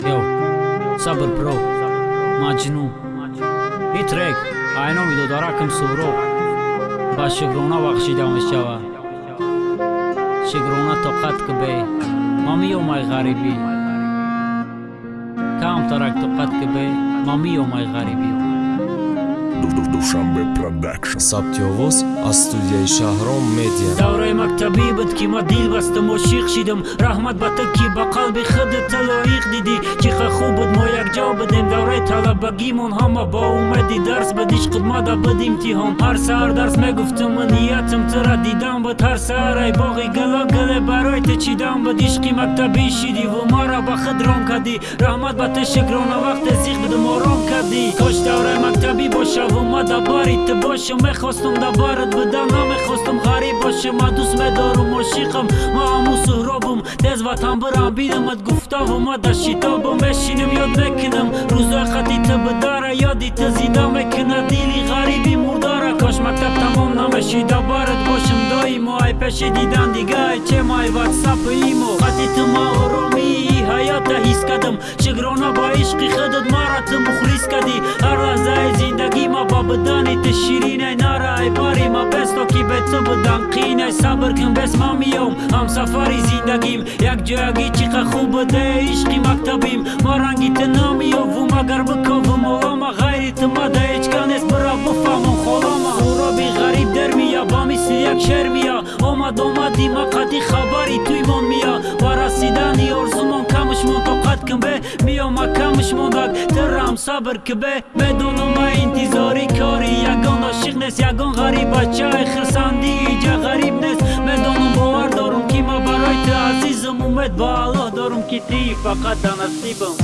Yo, sabr pro, маҷнун итрек айноми додаракам суҳроб ба шукрона бахшида мешавад шукрона тоқат кубе ма миёмай ғарибӣ камтарак тоқат кубе ма миёмай ғарибӣ душанбе продакшн. Сабти овоз аз студияи шаҳром медиа. Давраи мактабӣ буд ки ма дил бастам ошиқ шидам. Раҳмат ба ту ки ба қалби худата лоиқ дидӣ чи ха хуб буд. Мо якҷо будем. Давраи талабагимон ҳама бо умеди дарс буд ишқуд мада буд имтиҳон. Ҳар саҳар дарс мегуфтам ниятам тура дидан буд. Ҳар саҳар ай боғи гало гуле барои ту чидан буд. Ишқи мактабӣ шидиву маро ба худ ром кардӣ. Раҳмат ба ту шукрона вақте зиқ будам ором кардӣ. Кош давраи мактабӣ бошаву ма да бари ту бошам мехостам да барат будам намехостам ғариб бошам ма дӯст медорам ошиқам ма ҳаму суҳробам тез ватан бирам бидамат гуфтаву ма да шитобам мешинам ёд мекунам рӯзои хати ту будара ёди ту зинда мекуна дили ғариби мурдара кош мактаб тамом намешида барат бошам доимо ай пеши дидан дигаи чемай ватсапу имо хати ту ма оромии ту ширинай нарай бари ма бесто ки бе ту будан қинай. Сабр кун бес ман миём. Ҳамсафари зиндагим. Якҷоягӣ чӣ қа хуб буде ишқи мактабим. Ма ранги ту намиёвум агар биковум олома ғайри ту ма да ҳечка нест. Бира буфаҳмон холома. Суроби ғариб дер мия ба мисли як шер мия. Омад омади ма қади хабари туймон мия. Ба расидани орзумон камушмон тоқат кун бе? Миём ма камушмонак тирам сабр ки бе? Медонам ма ошиқ нест ягон ғариб бачаи хирсандии ҷа ғариб нест медонам бовар дорум ки ма барои ту азизам умед ба аллоҳ дорум ки ти фақат танасибам